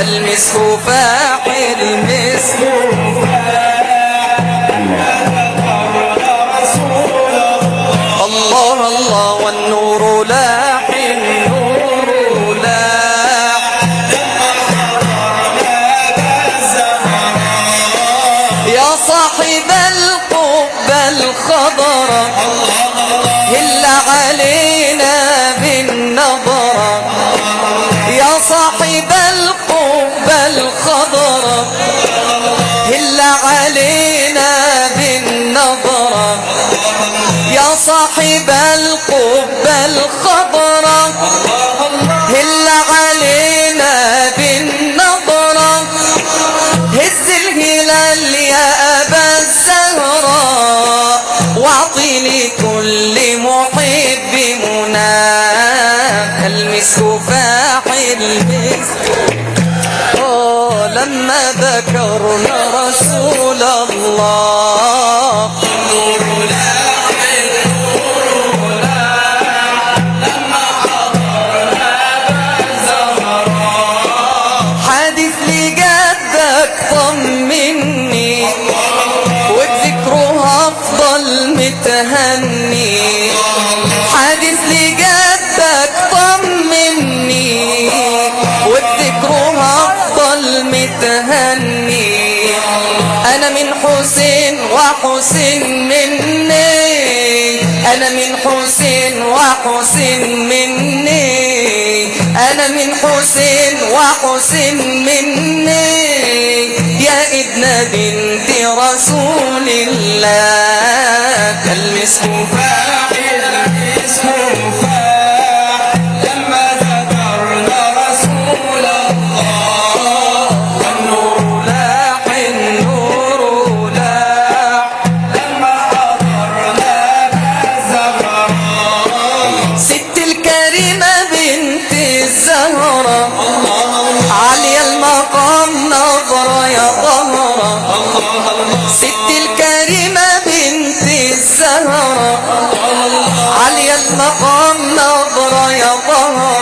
المسك فاحل المسك. الخضرة هل علينا بالنظرة يا صاحب القبة الخضرة هل علينا بالنظرة هز الهلال يا أبا الزهراء واعطي كل محب منا المسك فاح المسك لما ذكرنا رسول الله. وحسين مني. أنا من حسين وحسين مني. أنا من حسين وحسين مني. يا ابن بنت رسول الله المسك فاحل المسك فاحل المقام نظر يا طهرا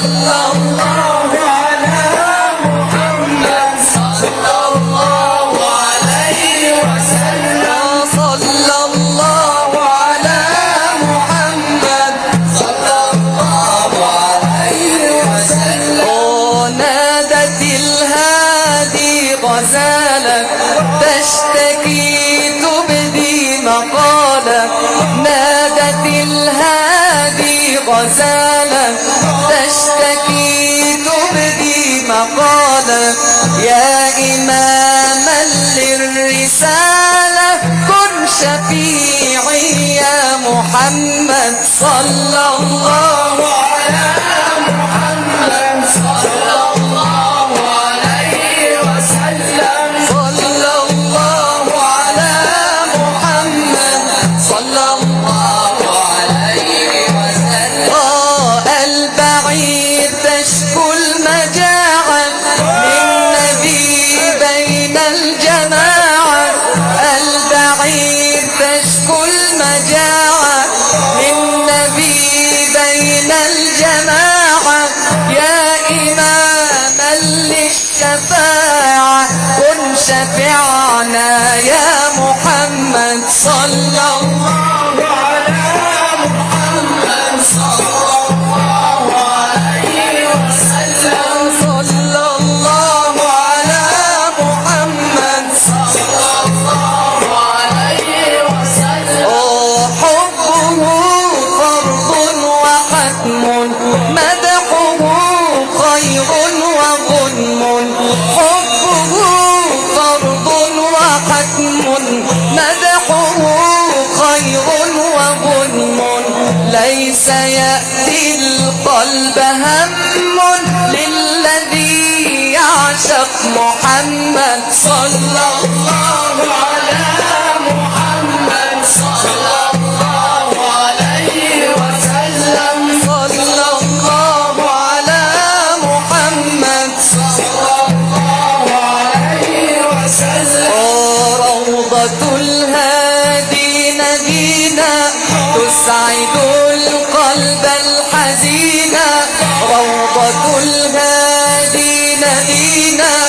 Allah, Allah. يا إماما للرسالة كن شفيعي يا محمد صلى الله محمد صلى الله عليه না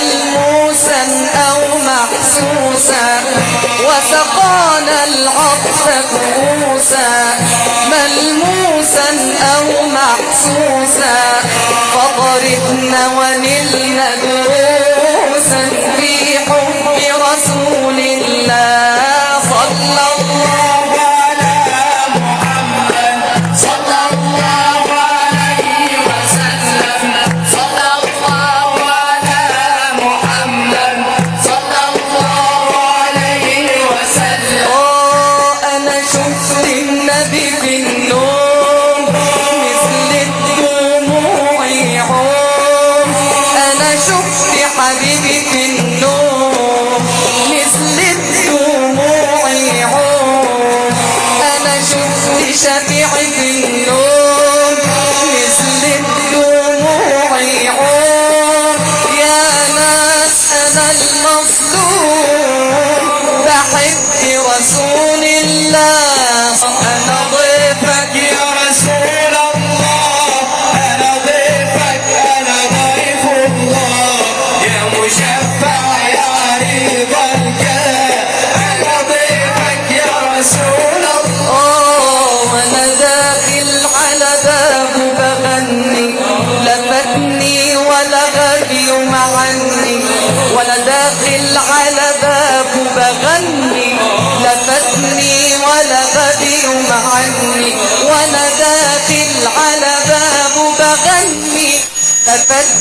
ملموسا أو محسوسا وسقانا العطف كؤوسا ملموسا أو محسوسا فطربنا ونلنا دروسا. المظلوم بحب رسول الله.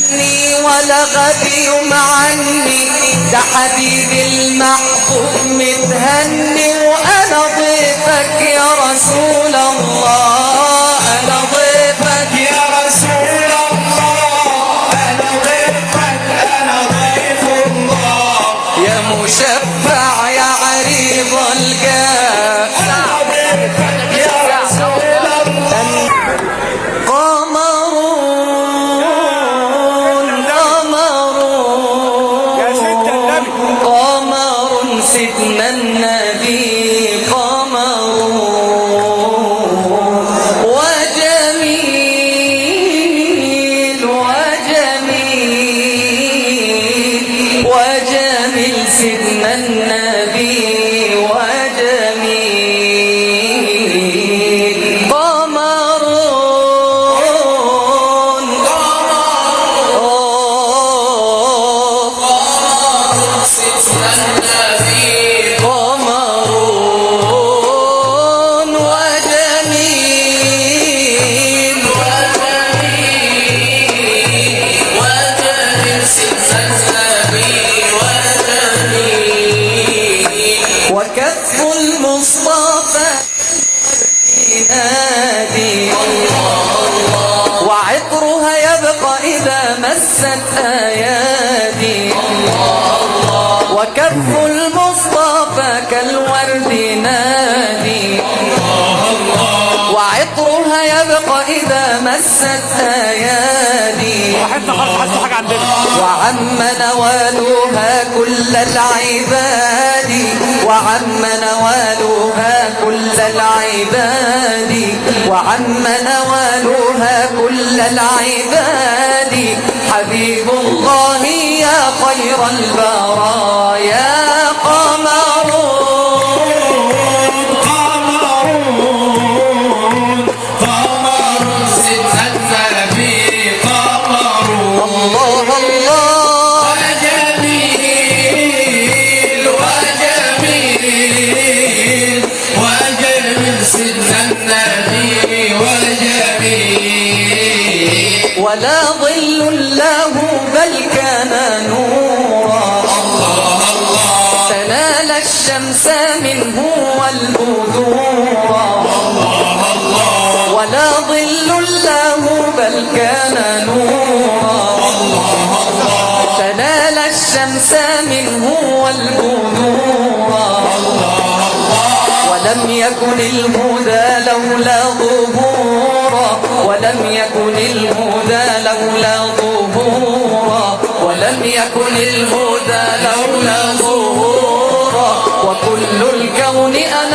عني ولا غبي عني ده حبيبي المحبوب متهني وأنا ضيفك يا رسول الله. أنا ضيفك وجهها يبقى إذا مست أيادي. وعم نوالها كل العباد. وعم نوالها كل العباد. وعم نوالها كل العباد. حبيب الله يا خير البرايا. منه والبذورا ولا ظل له بل كان نورا. تنال الشمس منه والبذورا ولم يكن الهدى لولا ظهورا ولم يكن الهدى لولا ظهورا ولم يكن الهدى لولا ظهورا only a